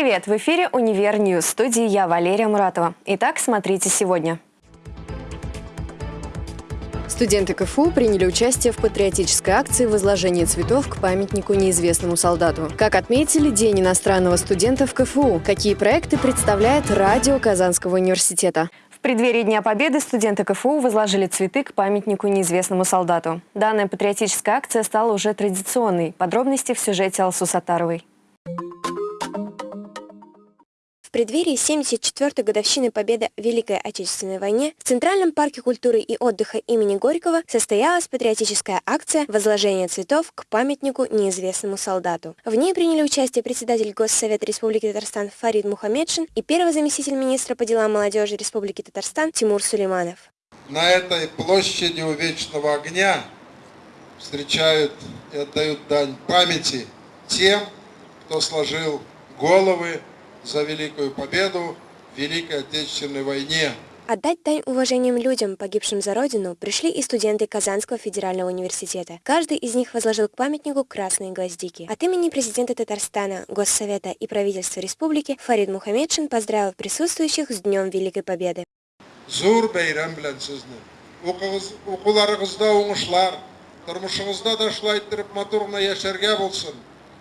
Привет! В эфире «Univer News». Студии я, Валерия Муратова. Итак, смотрите сегодня. Студенты КФУ приняли участие в патриотической акции возложения цветов к памятнику неизвестному солдату. Как отметили День иностранного студента в КФУ, какие проекты представляет радио Казанского университета. В преддверии Дня Победы студенты КФУ возложили цветы к памятнику неизвестному солдату. Данная патриотическая акция стала уже традиционной. Подробности в сюжете Алсу Сатаровой. Преддверии 74-й годовщины победы в Великой Отечественной войне в Центральном парке культуры и отдыха имени Горького состоялась патриотическая акция возложения цветов к памятнику неизвестному солдату. В ней приняли участие председатель Госсовета Республики Татарстан Фарид Мухаммедшин и первый заместитель министра по делам молодежи Республики Татарстан Тимур Сулейманов. На этой площади у Вечного огня встречают и отдают дань памяти тем, кто сложил головы за Великую Победу в Великой Отечественной войне. Отдать дань уважением людям, погибшим за Родину, пришли и студенты Казанского федерального университета. Каждый из них возложил к памятнику красные гвоздики. От имени президента Татарстана, Госсовета и правительства республики Фарид Мухаммедшин поздравил присутствующих с Днем Великой Победы. Зур бәйрәм белән сезне. Укуларыгызда уңышлар, тормышыгызда да шулай иттереп матур гына яшәргә булсын.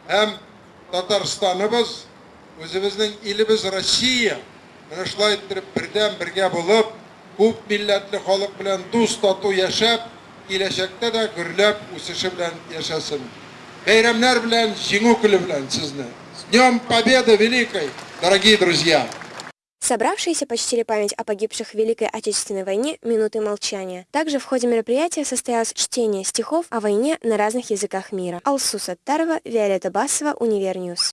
Һәм Татарстаныбыз өзіміздің еліміз Россия мына шулай иттереп бердәм бергә булып, күп милләтле халык белән дус тату яшәп, киләчәктә дә гөрләп үсеше белән яшәсен. Бәйрәмнәр белән, җиңү көне белән сезне. С Днем Победы Великой, дорогие друзья! Собравшиеся почтили память о погибших в Великой Отечественной войне минуты молчания. Также в ходе мероприятия состоялось чтение стихов о войне на разных языках мира. Алсу Саттарова, Виолетта Басова, Универньюз.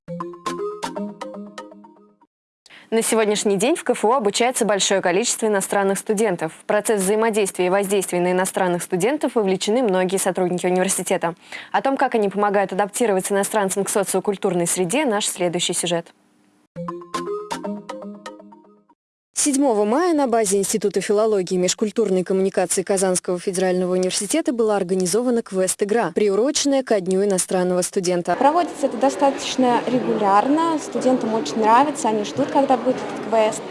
На сегодняшний день в КФУ обучается большое количество иностранных студентов. В процесс взаимодействия и воздействия на иностранных студентов вовлечены многие сотрудники университета. О том, как они помогают адаптироваться иностранцам к социокультурной среде, наш следующий сюжет. 7 мая на базе Института филологии и межкультурной коммуникации Казанского федерального университета была организована квест-игра, приуроченная ко Дню иностранного студента. Проводится это достаточно регулярно, студентам очень нравится, они ждут, когда будет этот квест.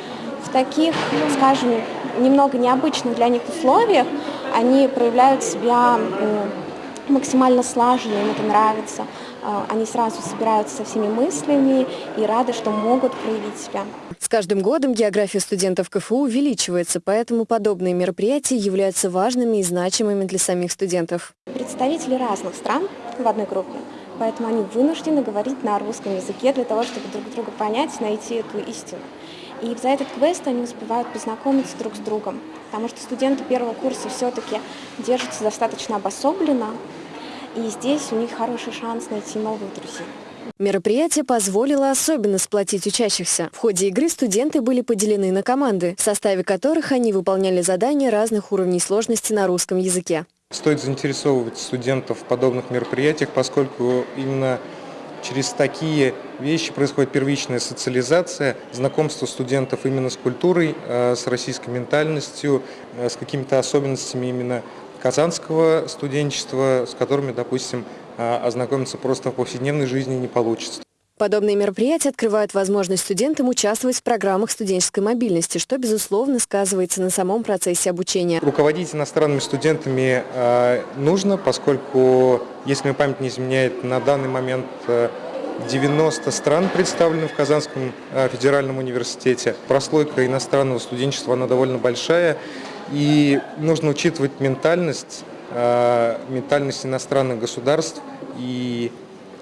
В таких, скажем, немного необычных для них условиях они проявляют себя максимально слаженно, им это нравится. А, они сразу собираются со всеми мыслями и рады, что могут проявить себя. С каждым годом география студентов КФУ увеличивается, поэтому подобные мероприятия являются важными и значимыми для самих студентов. Представители разных стран в одной группе, поэтому они вынуждены говорить на русском языке для того, чтобы друг друга понять, найти эту истину. И за этот квест они успевают познакомиться друг с другом, потому что студенты первого курса все-таки держатся достаточно обособленно, и здесь у них хороший шанс найти новых друзей. Мероприятие позволило особенно сплотить учащихся. В ходе игры студенты были поделены на команды, в составе которых они выполняли задания разных уровней сложности на русском языке. Стоит заинтересовывать студентов в подобных мероприятиях, поскольку именно через такие вещи происходит первичная социализация, знакомство студентов именно с культурой, э, с российской ментальностью, э, с какими-то особенностями именно казанского студенчества, с которыми, допустим, а, ознакомиться просто в повседневной жизни не получится. Подобные мероприятия открывают возможность студентам участвовать в программах студенческой мобильности, что, безусловно, сказывается на самом процессе обучения. Руководить иностранными студентами э, нужно, поскольку, если мне память не изменяет, на данный момент э, 90 стран представлены в Казанском э, федеральном университете. Прослойка иностранного студенчества, она довольно большая. И нужно учитывать ментальность, э, ментальность иностранных государств и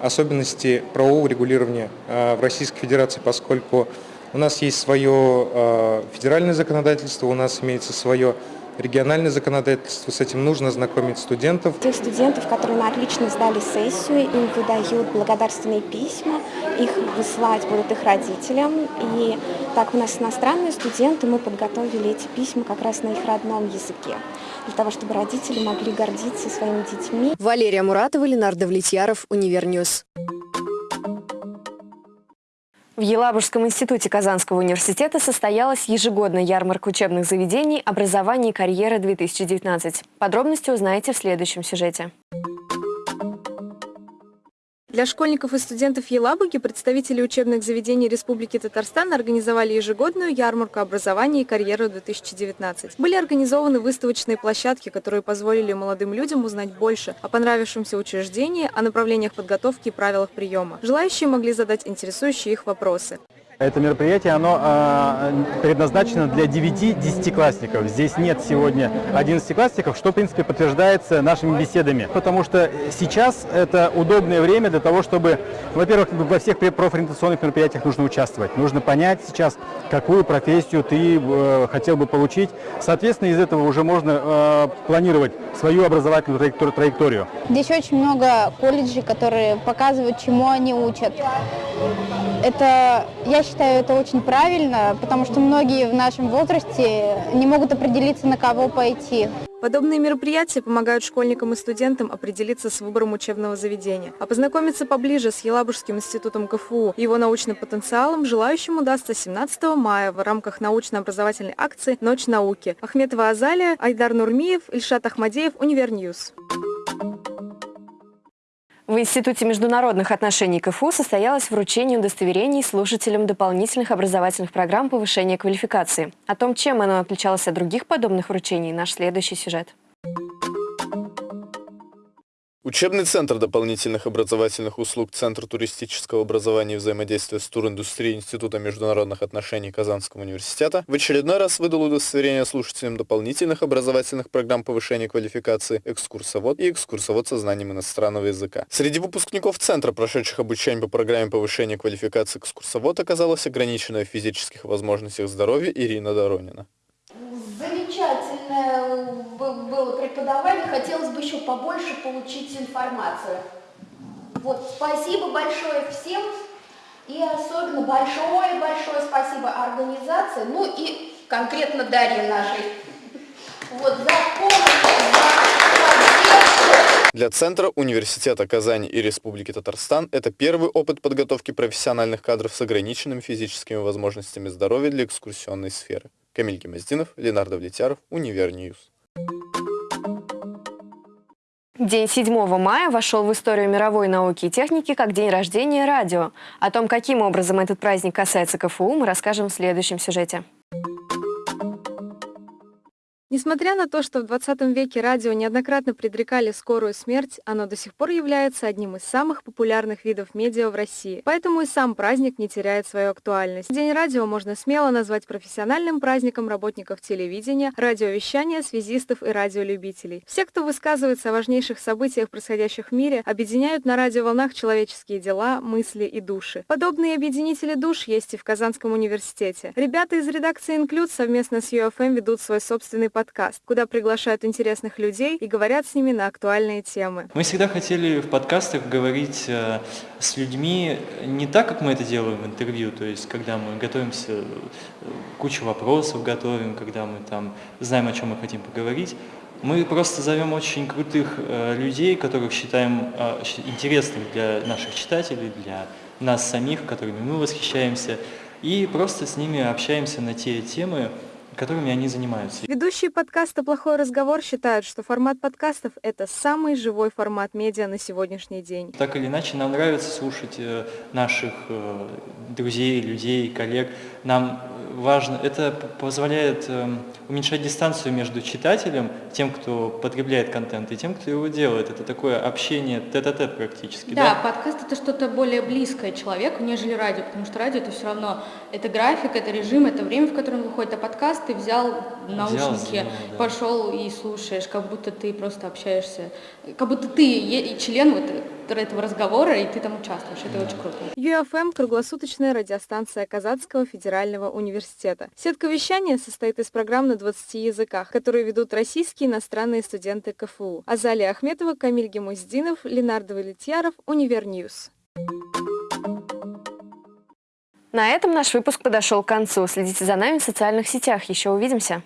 особенности правового регулирования э, в Российской Федерации, поскольку у нас есть свое э, федеральное законодательство, у нас имеется свое региональное законодательство, с этим нужно знакомить студентов. Тех студентов, которые на отлично сдали сессию, им выдают благодарственные письма, их высылать будут их родителям. И так у нас иностранные студенты, мы подготовили эти письма как раз на их родном языке, для того, чтобы родители могли гордиться своими детьми. Валерия Муратова, Ленар Давлетьяров, Univer News. В Елабужском институте Казанского университета состоялась ежегодная ярмарка учебных заведений «Образование и карьера-2019». Подробности узнаете в следующем сюжете. Для школьников и студентов Елабуги представители учебных заведений Республики Татарстан организовали ежегодную ярмарку образования и карьеры 2019. Были организованы выставочные площадки, которые позволили молодым людям узнать больше о понравившемся учреждении, о направлениях подготовки и правилах приема. Желающие могли задать интересующие их вопросы. Это мероприятие, оно э, предназначено для 9-10-классников. Здесь нет сегодня 11-классников, что, в принципе, подтверждается нашими беседами. Потому что сейчас это удобное время для того, чтобы, во-первых, во всех профориентационных мероприятиях нужно участвовать. Нужно понять сейчас, какую профессию ты э, хотел бы получить. Соответственно, из этого уже можно э, планировать свою образовательную траекторию. Здесь очень много колледжей, которые показывают, чему они учат. Это, я считаю, это очень правильно, потому что многие в нашем возрасте не могут определиться, на кого пойти. Подобные мероприятия помогают школьникам и студентам определиться с выбором учебного заведения. А познакомиться поближе с Елабужским институтом КФУ и его научным потенциалом желающим удастся 17 мая в рамках научно-образовательной акции «Ночь науки». Ахметова Азалия, Айдар Нурмиев, Ильшат Ахмадеев, Univer News. В Институте международных отношений КФУ состоялось вручение удостоверений слушателям дополнительных образовательных программ повышения квалификации. О том, чем оно отличалось от других подобных вручений, наш следующий сюжет. Учебный центр дополнительных образовательных услуг Центр туристического образования и взаимодействия с туриндустрией Института международных отношений Казанского университета в очередной раз выдал удостоверение слушателям дополнительных образовательных программ повышения квалификации экскурсовод и экскурсовод со знанием иностранного языка. Среди выпускников Центра, прошедших обучение по программе повышения квалификации экскурсовод, оказалась ограниченная в физических возможностях здоровья Ирина Доронина было преподавание, хотелось бы еще побольше получить информацию. Вот, спасибо большое всем, и особенно большое-большое спасибо организации, ну и конкретно Дарье нашей, вот, за помощь, Для Центра Университета Казани и Республики Татарстан это первый опыт подготовки профессиональных кадров с ограниченными физическими возможностями здоровья для экскурсионной сферы. Камиль Гимаздинов, Ленар Давлетьяров, Univer News. День 7 мая вошел в историю мировой науки и техники как день рождения радио. О том, каким образом этот праздник касается КФУ, мы расскажем в следующем сюжете. Несмотря на то, что в 20 веке радио неоднократно предрекали скорую смерть, оно до сих пор является одним из самых популярных видов медиа в России. Поэтому и сам праздник не теряет свою актуальность. День радио можно смело назвать профессиональным праздником работников телевидения, радиовещания, связистов и радиолюбителей. Все, кто высказывается о важнейших событиях, происходящих в мире, объединяют на радиоволнах человеческие дела, мысли и души. Подобные объединители душ есть и в Казанском университете. Ребята из редакции «Инклюд» совместно с UFM ведут свой собственный подкаст подкаст, куда приглашают интересных людей и говорят с ними на актуальные темы. Мы всегда хотели в подкастах говорить э, с людьми не так, как мы это делаем в интервью, то есть когда мы готовимся, э, кучу вопросов готовим, когда мы там знаем, о чем мы хотим поговорить, мы просто зовем очень крутых э, людей, которых считаем э, интересными для наших читателей, для нас самих, которыми мы восхищаемся, и просто с ними общаемся на те темы, которыми они занимаются. Ведущие подкаста «Плохой разговор» считают, что формат подкастов – это самый живой формат медиа на сегодняшний день. Так или иначе, нам нравится слушать э, наших э, друзей, людей, коллег. Нам важно, это позволяет эм, уменьшать дистанцию между читателем, тем, кто потребляет контент, и тем, кто его делает. Это такое общение тет-а-тет -тет практически. Да, да, подкаст это что-то более близкое человеку, нежели радио, потому что радио это все равно, это график, это режим, это время, в котором выходит, а подкаст ты взял наушники, взял, да. пошел и слушаешь, как будто ты просто общаешься, как будто ты член вот этого разговора, и ты там участвуешь. Это да. очень круто. UFM – круглосуточная радиостанция Казанского федерального университета. Сетка вещания состоит из программ на 20 языках, которые ведут российские и иностранные студенты КФУ. Азалия Ахметова, Камиль Гимаздинов, Ленар Давлетьяров, Univer News. На этом наш выпуск подошел к концу. Следите за нами в социальных сетях. Еще увидимся.